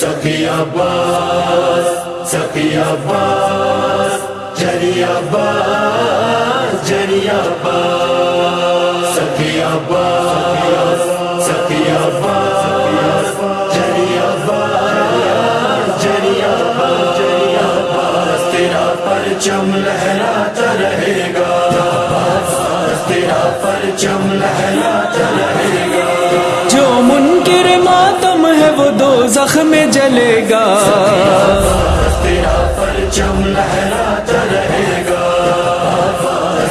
سخی عباس سخی عباس جری عباس جری عباس، سخی عباس سخی عباس جری عباس جری عباس جری عباس، تیرا پرچم لہراتا رہے گا، تیرا پرچم لہراتا رہے گا زخم جلے گا۔ تیرا پرچم لہراتا رہے گا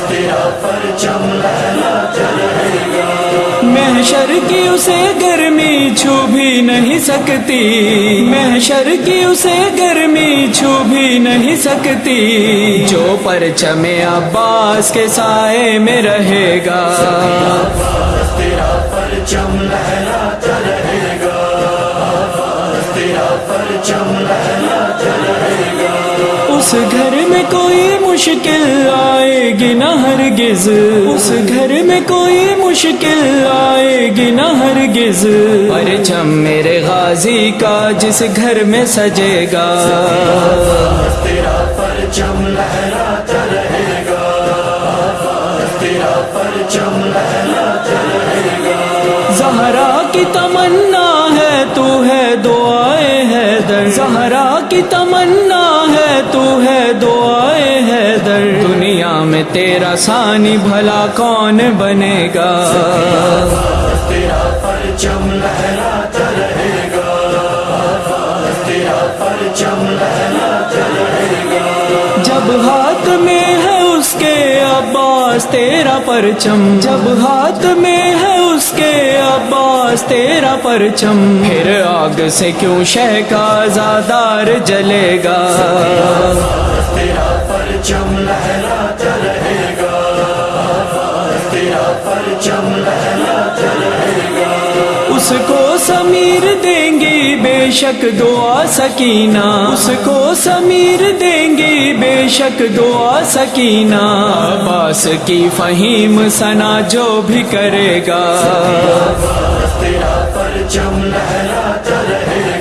تیرا پرچم لہراتا رہے گا محشر کی اسے گرمی چھو بھی نہیں سکتی۔ محشر کی اسے گرمی چھو بھی نہیں سکتی۔ جو پرچم عباس کے سائے میں رہے گا۔ تیرا پرچم لہراتا تیرا پرچم لہراتا رہے گا اس گھر میں کوئی مشکل آئے گی نہ ہرگز۔ اس گھر میں کوئی مشکل آئے گی نہ ہرگز۔ پرچم میرے غازی کا جس گھر میں سجے گا تیرا پرچم گا تیرا پرچم رہے گا۔ زہرا کی تمنا کی تمنا ہے، تو ہے دعائے ہے در دنیا میں تیرا ثانی بھلا کون بنے گا تیرا پرچم لہراتا رہے گا تیرا پرچم لہراتا رہے گا؟ جب ہاتھ میں ہے اس کے عباس، تیرا پرچم۔ جب ہاتھ میں ہے عباس تیرا پرچم، پھر آگ سے کیوں شہ کا زادار جلے گا؟ تیرا پرچم لہراتا رہے گا تیرا پرچم لہراتا رہے گا اس کو سمیر دیں گی بے شک دعا سکینہ۔ اس کو سمیر دیں گی بے شک دعا سکینہ۔ عباس کی فہیم سنا جو بھی کرے گا۔ پرچم لہراتا رہے۔